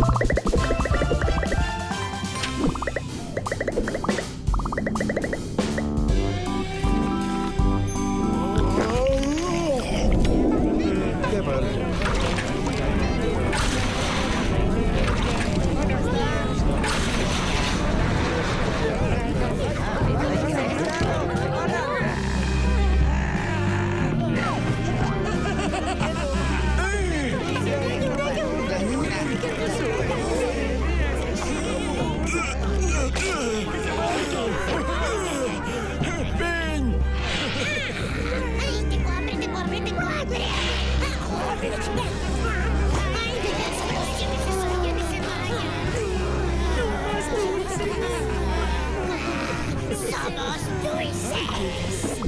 you Vamos, dulces.